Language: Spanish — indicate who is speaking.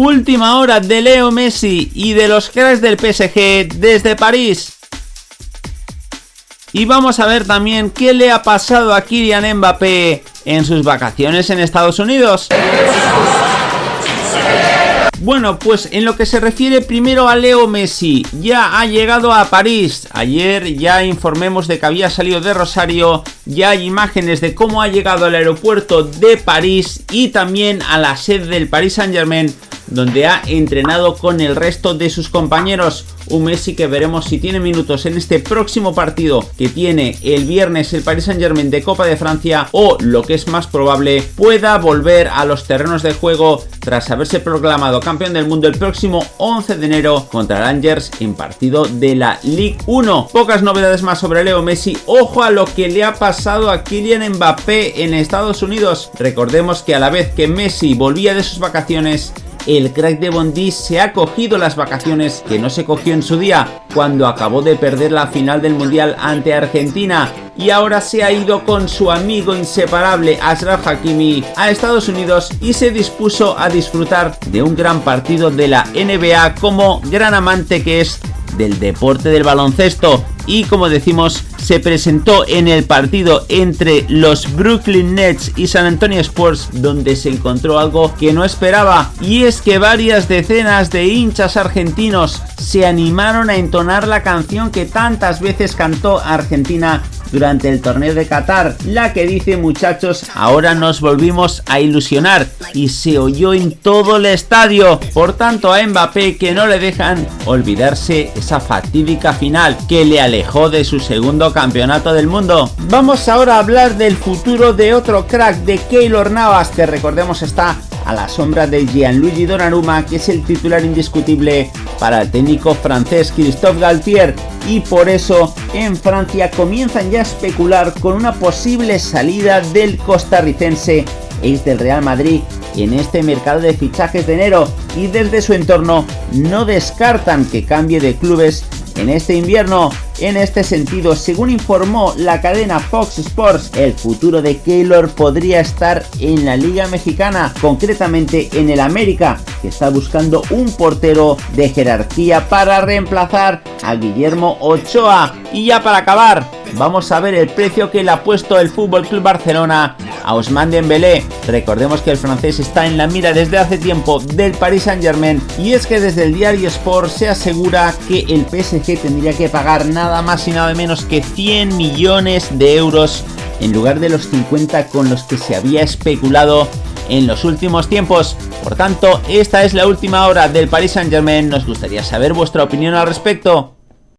Speaker 1: Última hora de Leo Messi y de los cracks del PSG desde París. Y vamos a ver también qué le ha pasado a Kylian Mbappé en sus vacaciones en Estados Unidos. Bueno, pues en lo que se refiere primero a Leo Messi, ya ha llegado a París. Ayer ya informemos de que había salido de Rosario, ya hay imágenes de cómo ha llegado al aeropuerto de París y también a la sede del Paris Saint Germain donde ha entrenado con el resto de sus compañeros. Un Messi que veremos si tiene minutos en este próximo partido que tiene el viernes el Paris Saint Germain de Copa de Francia o lo que es más probable pueda volver a los terrenos de juego tras haberse proclamado campeón del mundo el próximo 11 de enero contra Rangers en partido de la Ligue 1. Pocas novedades más sobre Leo Messi. Ojo a lo que le ha pasado a Kylian Mbappé en Estados Unidos. Recordemos que a la vez que Messi volvía de sus vacaciones el crack de Bondi se ha cogido las vacaciones que no se cogió en su día cuando acabó de perder la final del Mundial ante Argentina y ahora se ha ido con su amigo inseparable Ashraf Hakimi a Estados Unidos y se dispuso a disfrutar de un gran partido de la NBA como gran amante que es del deporte del baloncesto. Y como decimos se presentó en el partido entre los Brooklyn Nets y San Antonio Spurs donde se encontró algo que no esperaba y es que varias decenas de hinchas argentinos se animaron a entonar la canción que tantas veces cantó Argentina durante el torneo de Qatar, la que dice muchachos, ahora nos volvimos a ilusionar y se oyó en todo el estadio, por tanto a Mbappé que no le dejan olvidarse esa fatídica final que le alejó de su segundo campeonato del mundo. Vamos ahora a hablar del futuro de otro crack de Keylor Navas que recordemos está a la sombra de Gianluigi Donnarumma que es el titular indiscutible para el técnico francés Christophe Galtier. Y por eso en Francia comienzan ya a especular con una posible salida del costarricense. Ex del Real Madrid en este mercado de fichajes de enero. Y desde su entorno no descartan que cambie de clubes en este invierno. En este sentido, según informó la cadena Fox Sports, el futuro de Keylor podría estar en la Liga Mexicana, concretamente en el América, que está buscando un portero de jerarquía para reemplazar a Guillermo Ochoa. Y ya para acabar, vamos a ver el precio que le ha puesto el Fútbol Club Barcelona a Ousmane Dembélé. Recordemos que el francés está en la mira desde hace tiempo del Paris Saint-Germain y es que desde el diario Sport se asegura que el PSG tendría que pagar nada más y nada menos que 100 millones de euros en lugar de los 50 con los que se había especulado en los últimos tiempos. Por tanto, esta es la última hora del Paris Saint Germain. Nos gustaría saber vuestra opinión al respecto.